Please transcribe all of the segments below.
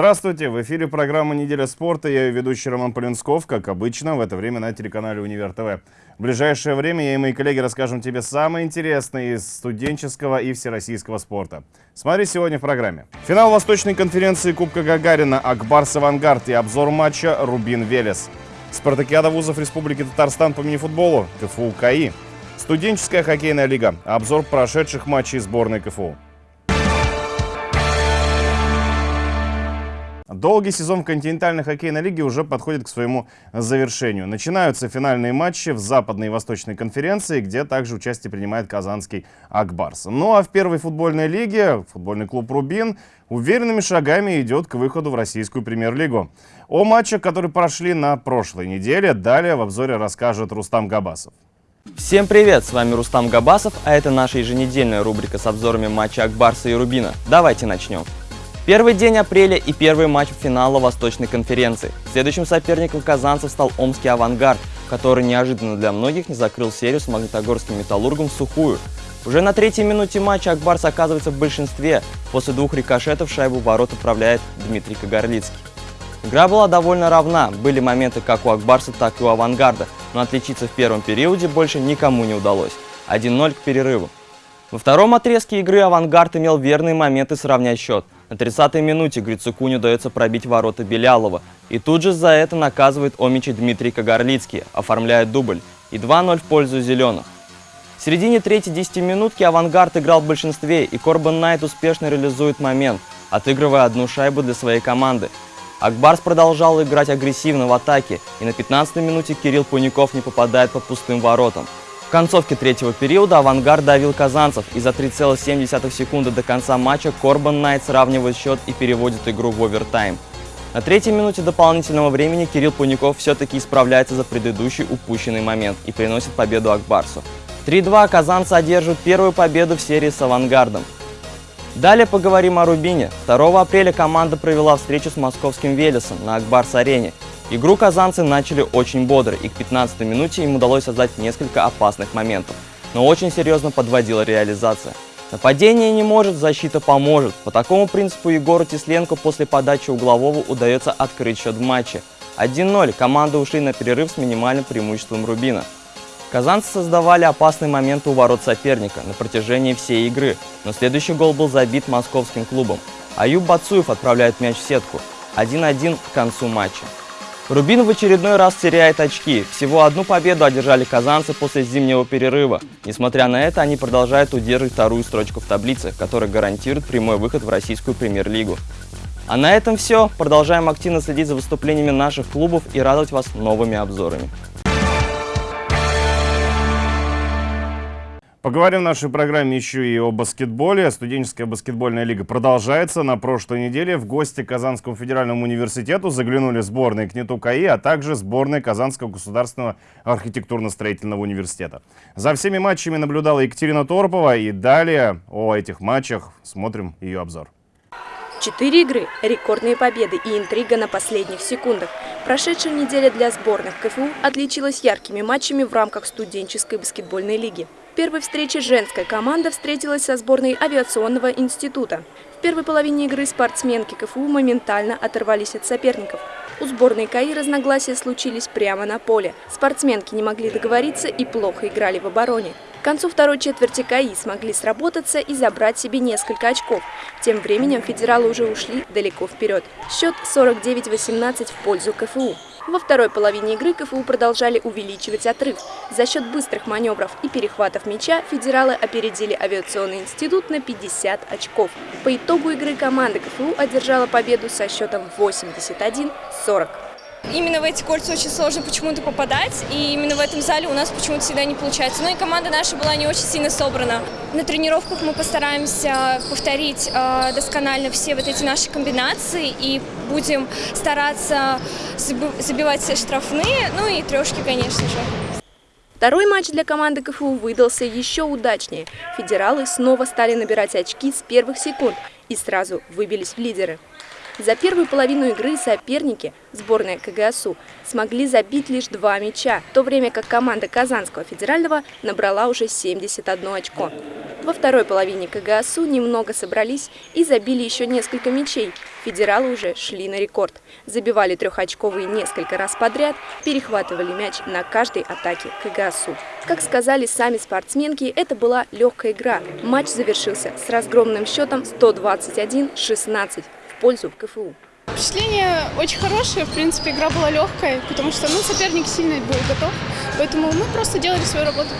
Здравствуйте! В эфире программа «Неделя спорта». Я ее ведущий Роман Полинсков, как обычно, в это время на телеканале «Универ ТВ». В ближайшее время я и мои коллеги расскажем тебе самое интересное из студенческого и всероссийского спорта. Смотри сегодня в программе. Финал Восточной конференции Кубка Гагарина «Акбарс Авангард» и обзор матча «Рубин Велес». Спартакиада вузов Республики Татарстан по мини-футболу КФУ КАИ. Студенческая хоккейная лига. Обзор прошедших матчей сборной КФУ. Долгий сезон в континентальной хоккейной лиге уже подходит к своему завершению. Начинаются финальные матчи в Западной и Восточной конференции, где также участие принимает казанский Акбарс. Ну а в первой футбольной лиге футбольный клуб «Рубин» уверенными шагами идет к выходу в российскую премьер-лигу. О матчах, которые прошли на прошлой неделе, далее в обзоре расскажет Рустам Габасов. Всем привет, с вами Рустам Габасов, а это наша еженедельная рубрика с обзорами матча Акбарса и Рубина. Давайте начнем. Первый день апреля и первый матч финала Восточной конференции. Следующим соперником казанцев стал Омский «Авангард», который неожиданно для многих не закрыл серию с Магнитогорским «Металлургом» в сухую. Уже на третьей минуте матча Акбарс оказывается в большинстве. После двух рикошетов шайбу в ворот управляет Дмитрий Кагарлицкий. Игра была довольно равна, были моменты как у Акбарса, так и у Авангарда, но отличиться в первом периоде больше никому не удалось. 1-0 к перерыву. Во втором отрезке игры Авангард имел верные моменты сравнять счет – на 30-й минуте Грицуку не удается пробить ворота Белялова. И тут же за это наказывает Омичи Дмитрий Кагарлицкий, оформляет дубль. И 2-0 в пользу зеленых. В середине третьей десятиминутки «Авангард» играл в большинстве, и Корбан Найт успешно реализует момент, отыгрывая одну шайбу для своей команды. Акбарс продолжал играть агрессивно в атаке, и на 15-й минуте Кирилл Пуников не попадает по пустым воротам. В концовке третьего периода «Авангард» давил казанцев, и за 3,7 секунды до конца матча Корбан Найт сравнивает счет и переводит игру в овертайм. На третьей минуте дополнительного времени Кирилл Пуников все-таки исправляется за предыдущий упущенный момент и приносит победу Акбарсу. 3-2 казанцы одерживают первую победу в серии с «Авангардом». Далее поговорим о Рубине. 2 апреля команда провела встречу с московским Велесом на Акбарс-арене Игру казанцы начали очень бодро, и к 15 минуте им удалось создать несколько опасных моментов, но очень серьезно подводила реализация. Нападение не может, защита поможет. По такому принципу Егору Тесленко после подачи углового удается открыть счет в матче. 1-0, команды ушли на перерыв с минимальным преимуществом Рубина. Казанцы создавали опасные моменты у ворот соперника на протяжении всей игры, но следующий гол был забит московским клубом. Аюб Бацуев отправляет мяч в сетку. 1-1 к концу матча. Рубин в очередной раз теряет очки. Всего одну победу одержали казанцы после зимнего перерыва. Несмотря на это, они продолжают удерживать вторую строчку в таблице, которая гарантирует прямой выход в российскую премьер-лигу. А на этом все. Продолжаем активно следить за выступлениями наших клубов и радовать вас новыми обзорами. Поговорим в нашей программе еще и о баскетболе. Студенческая баскетбольная лига продолжается. На прошлой неделе в гости к Казанскому федеральному университету заглянули сборные КНИТУ КАИ, а также сборные Казанского государственного архитектурно-строительного университета. За всеми матчами наблюдала Екатерина Торпова. И далее о этих матчах смотрим ее обзор. Четыре игры, рекордные победы и интрига на последних секундах. Прошедшая неделя для сборных КФУ отличилась яркими матчами в рамках студенческой баскетбольной лиги. Первой встрече женская команда встретилась со сборной авиационного института. В первой половине игры спортсменки КФУ моментально оторвались от соперников. У сборной КАИ разногласия случились прямо на поле. Спортсменки не могли договориться и плохо играли в обороне. К концу второй четверти КАИ смогли сработаться и забрать себе несколько очков. Тем временем федералы уже ушли далеко вперед. Счет 49-18 в пользу КФУ. Во второй половине игры КФУ продолжали увеличивать отрыв. За счет быстрых маневров и перехватов мяча федералы опередили авиационный институт на 50 очков. По итогу игры команда КФУ одержала победу со счетом 81-40. Именно в эти кольца очень сложно почему-то попадать, и именно в этом зале у нас почему-то всегда не получается. Ну и команда наша была не очень сильно собрана. На тренировках мы постараемся повторить э, досконально все вот эти наши комбинации и будем стараться забивать все штрафные, ну и трешки, конечно же. Второй матч для команды КФУ выдался еще удачнее. Федералы снова стали набирать очки с первых секунд и сразу выбились в лидеры. За первую половину игры соперники, сборная КГСУ, смогли забить лишь два мяча, в то время как команда Казанского федерального набрала уже 71 очко. Во второй половине КГСУ немного собрались и забили еще несколько мячей. Федералы уже шли на рекорд. Забивали трехочковые несколько раз подряд, перехватывали мяч на каждой атаке КГСУ. Как сказали сами спортсменки, это была легкая игра. Матч завершился с разгромным счетом 121-16 в пользу КФУ. Впечатление очень хорошее, в принципе, игра была легкая, потому что ну, соперник сильно был готов, поэтому мы просто делали свою работу.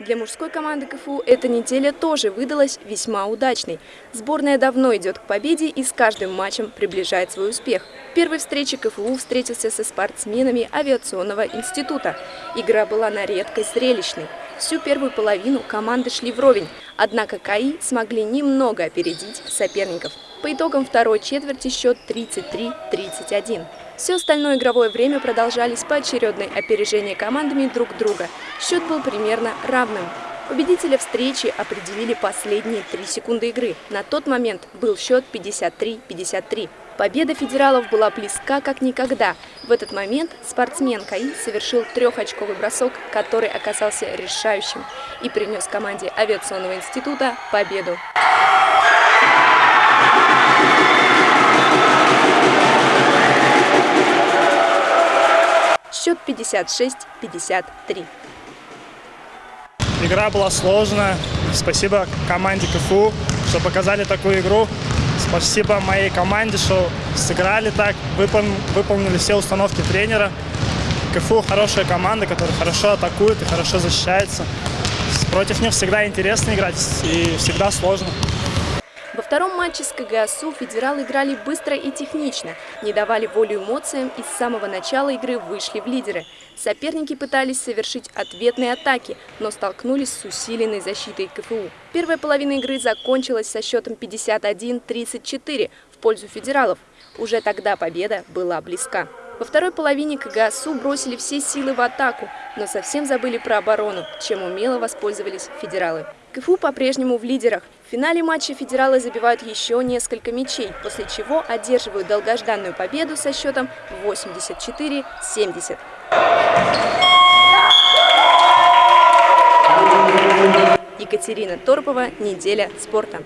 Для мужской команды КФУ эта неделя тоже выдалась весьма удачной. Сборная давно идет к победе и с каждым матчем приближает свой успех. В первой встрече КФУ встретился со спортсменами авиационного института. Игра была на редкость зрелищной. Всю первую половину команды шли вровень, однако КАИ смогли немного опередить соперников. По итогам второй четверти счет 33-31. Все остальное игровое время продолжались поочередное опережение командами друг друга. Счет был примерно равным. Победителя встречи определили последние три секунды игры. На тот момент был счет 53-53. Победа федералов была близка как никогда. В этот момент спортсмен КАИ совершил трехочковый бросок, который оказался решающим и принес команде авиационного института победу. Счет 56-53. Игра была сложная. Спасибо команде КФУ, что показали такую игру. Спасибо моей команде, что сыграли так, выпол выполнили все установки тренера. КФУ хорошая команда, которая хорошо атакует и хорошо защищается. Против них всегда интересно играть и всегда сложно. Втором матче с КГСУ федералы играли быстро и технично, не давали волю эмоциям и с самого начала игры вышли в лидеры. Соперники пытались совершить ответные атаки, но столкнулись с усиленной защитой КФУ. Первая половина игры закончилась со счетом 51-34 в пользу федералов. Уже тогда победа была близка. Во второй половине КГСУ бросили все силы в атаку, но совсем забыли про оборону, чем умело воспользовались федералы. КФУ по-прежнему в лидерах. В финале матча федералы забивают еще несколько мячей, после чего одерживают долгожданную победу со счетом 84-70. Екатерина Торпова, «Неделя спорта».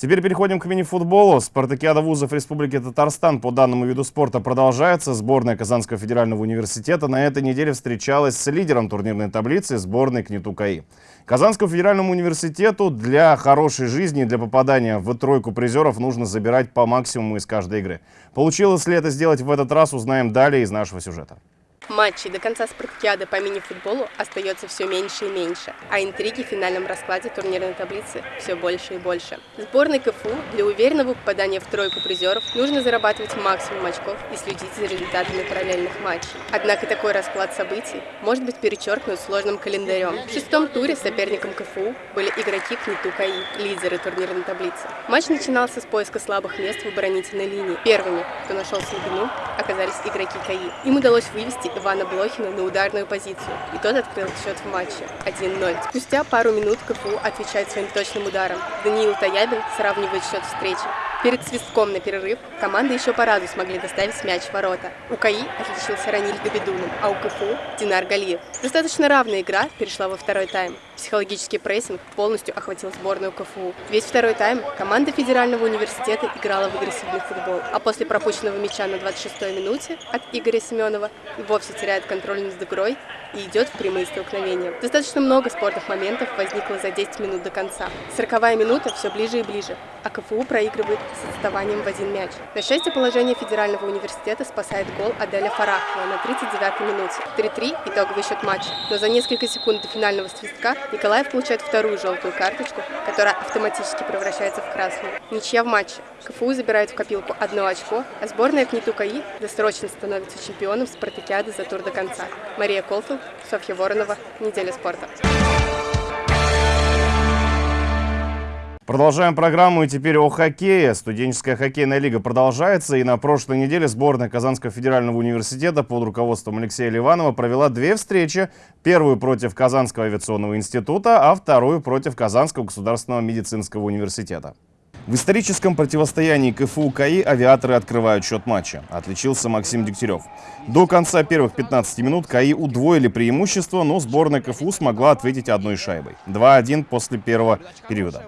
Теперь переходим к мини-футболу. Спартакиада вузов Республики Татарстан по данному виду спорта продолжается. Сборная Казанского федерального университета на этой неделе встречалась с лидером турнирной таблицы сборной КНИТУ КАИ. Казанскому федеральному университету для хорошей жизни и для попадания в тройку призеров нужно забирать по максимуму из каждой игры. Получилось ли это сделать в этот раз, узнаем далее из нашего сюжета. Матчей до конца спартакиады по мини-футболу остается все меньше и меньше, а интриги в финальном раскладе турнирной таблицы все больше и больше. Сборной КФУ для уверенного попадания в тройку призеров нужно зарабатывать максимум очков и следить за результатами параллельных матчей. Однако такой расклад событий может быть перечеркнут сложным календарем. В шестом туре соперником КФУ были игроки КНИТУ КАИ, лидеры турнирной таблицы. Матч начинался с поиска слабых мест в оборонительной линии. Первыми, кто нашел слабину, оказались игроки КАИ. Им удалось вывести Ивана Блохина на ударную позицию, и тот открыл счет в матче 1-0. Спустя пару минут КФУ отвечает своим точным ударом. Даниил Таябин сравнивает счет встречи. Перед свистком на перерыв команды еще по разу смогли доставить мяч в ворота. У КАИ отличился Раниль Габидулин, а у КФУ – Динар Галиев. Достаточно равная игра перешла во второй тайм. Психологический прессинг полностью охватил сборную КФУ. Весь второй тайм команда Федерального университета играла в агрессивный футбол, а после пропущенного мяча на 26-й минуте от Игоря Семенова вовсе теряет контроль над игрой и идет в прямые столкновения. Достаточно много спортных моментов возникло за 10 минут до конца. Сороковая минута все ближе и ближе, а КФУ проигрывает с отставанием в один мяч. На счастье, положение Федерального университета спасает гол Аделя Фарахова на 39-й минуте. 3-3 – итоговый счет матча. Но за несколько секунд до финального свистка Николаев получает вторую желтую карточку, которая автоматически превращается в красную. Ничья в матче. КФУ забирает в копилку одно очко, а сборная КНИТУ КАИ досрочно становится чемпионом спартакиады за тур до конца. Мария Колфил, Софья Воронова, Неделя спорта. Продолжаем программу и теперь о хоккее. Студенческая хоккейная лига продолжается. И на прошлой неделе сборная Казанского федерального университета под руководством Алексея Ливанова провела две встречи. Первую против Казанского авиационного института, а вторую против Казанского государственного медицинского университета. В историческом противостоянии КФУ КАИ авиаторы открывают счет матча. Отличился Максим Дегтярев. До конца первых 15 минут КАИ удвоили преимущество, но сборная КФУ смогла ответить одной шайбой. 2-1 после первого периода.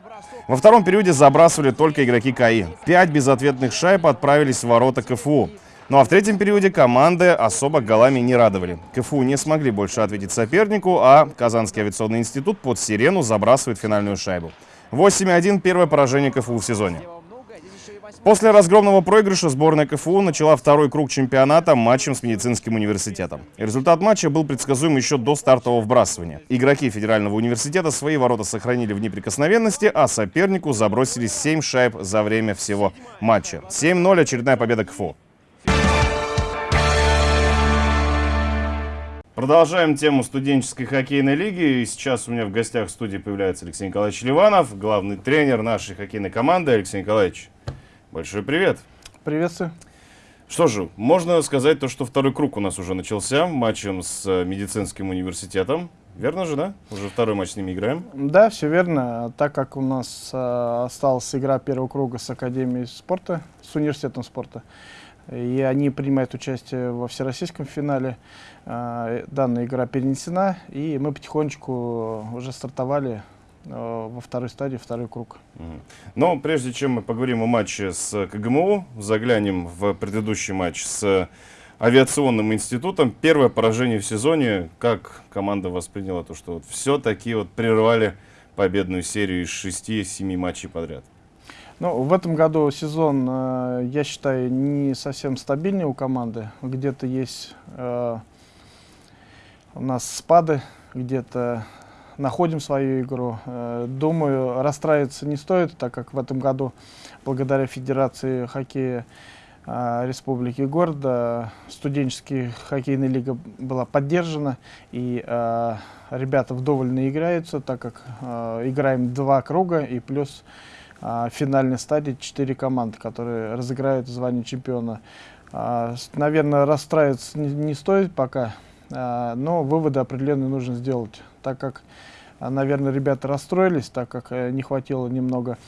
Во втором периоде забрасывали только игроки КАИ. Пять безответных шайб отправились в ворота КФУ. Ну а в третьем периоде команды особо голами не радовали. КФУ не смогли больше ответить сопернику, а Казанский авиационный институт под сирену забрасывает финальную шайбу. 8-1 первое поражение КФУ в сезоне. После разгромного проигрыша сборная КФУ начала второй круг чемпионата матчем с медицинским университетом. Результат матча был предсказуем еще до стартового вбрасывания. Игроки федерального университета свои ворота сохранили в неприкосновенности, а сопернику забросили 7 шайб за время всего матча. 7-0 очередная победа КФУ. Продолжаем тему студенческой хоккейной лиги. И сейчас у меня в гостях в студии появляется Алексей Николаевич Ливанов, главный тренер нашей хоккейной команды. Алексей Николаевич, большой привет. Приветствую. Что же, можно сказать то, что второй круг у нас уже начался матчем с э, медицинским университетом. Верно же, да? Уже второй матч с ними играем. Да, все верно. Так как у нас э, осталась игра первого круга с Академией спорта, с университетом спорта, и они принимают участие во всероссийском финале. А, данная игра перенесена, и мы потихонечку уже стартовали а, во второй стадии, второй круг. Но прежде чем мы поговорим о матче с КГМУ, заглянем в предыдущий матч с авиационным институтом. Первое поражение в сезоне. Как команда восприняла то, что вот все-таки вот прервали победную серию из 6-7 матчей подряд? Ну, в этом году сезон, э, я считаю, не совсем стабильный у команды. Где-то есть э, у нас спады, где-то находим свою игру. Э, думаю, расстраиваться не стоит, так как в этом году, благодаря Федерации хоккея Республики города, студенческая хоккейная лига была поддержана, и э, ребята вдоволь наиграются, так как э, играем два круга и плюс а, финальной стадии четыре команды, которые разыграют звание чемпиона. А, наверное, расстраиваться не, не стоит пока, а, но выводы определенные нужно сделать, так как, наверное, ребята расстроились, так как э, не хватило немного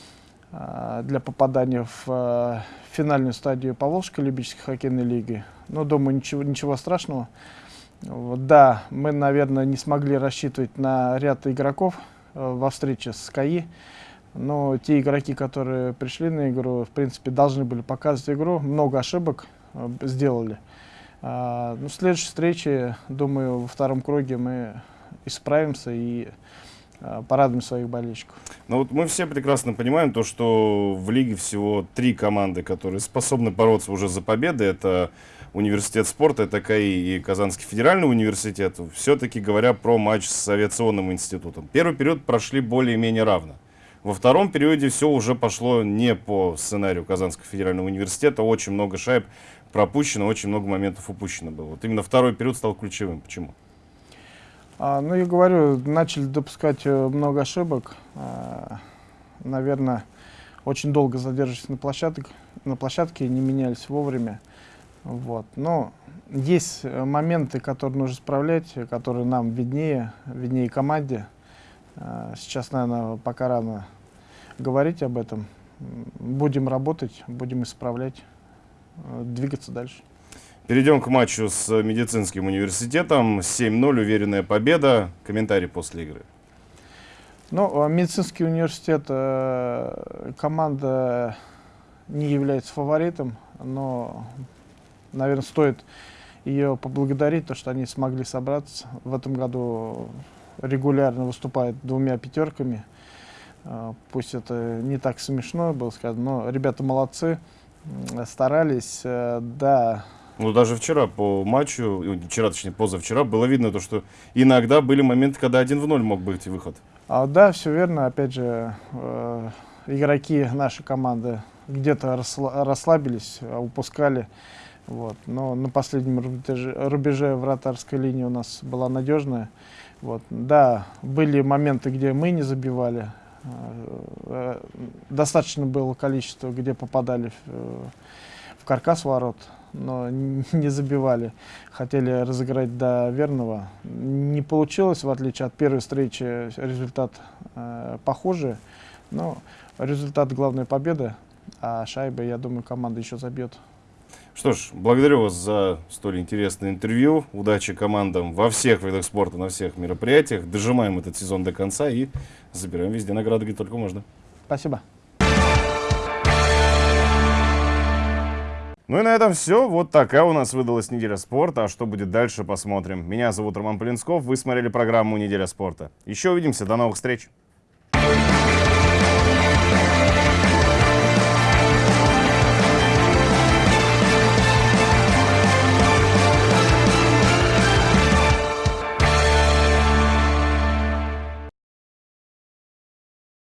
для попадания в финальную стадию Поволжской любительской хоккейной лиги. Но думаю, ничего, ничего страшного. Вот, да, мы, наверное, не смогли рассчитывать на ряд игроков э, во встрече с КАИ. Но те игроки, которые пришли на игру, в принципе, должны были показывать игру. Много ошибок э, сделали. Ну, в следующей встрече, думаю, во втором круге мы исправимся и порадуем своих болельщиков. Ну вот мы все прекрасно понимаем то, что в лиге всего три команды, которые способны бороться уже за победы. Это университет спорта, это КАИ и Казанский федеральный университет. Все-таки говоря про матч с авиационным институтом. Первый период прошли более-менее равно. Во втором периоде все уже пошло не по сценарию Казанского федерального университета. Очень много шайб пропущено, очень много моментов упущено было. Вот именно второй период стал ключевым. Почему? А, ну, я говорю, начали допускать э, много ошибок. А, наверное, очень долго задерживались на, площадке, на площадке, не менялись вовремя. Вот. Но есть э, моменты, которые нужно исправлять, которые нам виднее, виднее команде. А, сейчас, наверное, пока рано говорить об этом. Будем работать, будем исправлять, э, двигаться дальше. Перейдем к матчу с медицинским университетом. 7-0, уверенная победа. Комментарий после игры. Ну, а медицинский университет, э, команда не является фаворитом, но, наверное, стоит ее поблагодарить, то, что они смогли собраться. В этом году регулярно выступают двумя пятерками. А, пусть это не так смешно было сказано, но ребята молодцы, старались, э, да. Ну, даже вчера по матчу, вчера, точнее, позавчера, было видно то, что иногда были моменты, когда один в ноль мог быть выход. А, да, все верно. Опять же, э, игроки нашей команды где-то расслабились, упускали. Вот. Но на последнем рубеже, рубеже вратарской линии у нас была надежная. Вот. Да, были моменты, где мы не забивали, Э, достаточно было количество, где попадали в, э, в каркас ворот, но не забивали. Хотели разыграть до верного. Не получилось, в отличие от первой встречи, результат э, похожий. Но результат главной победы, а шайбы, я думаю, команда еще забьет. Что ж, благодарю вас за столь интересное интервью. Удачи командам во всех видах спорта, на всех мероприятиях. Дожимаем этот сезон до конца и забираем везде награды, где только можно. Спасибо. Ну и на этом все. Вот такая у нас выдалась неделя спорта. А что будет дальше, посмотрим. Меня зовут Роман Полинсков. Вы смотрели программу «Неделя спорта». Еще увидимся. До новых встреч.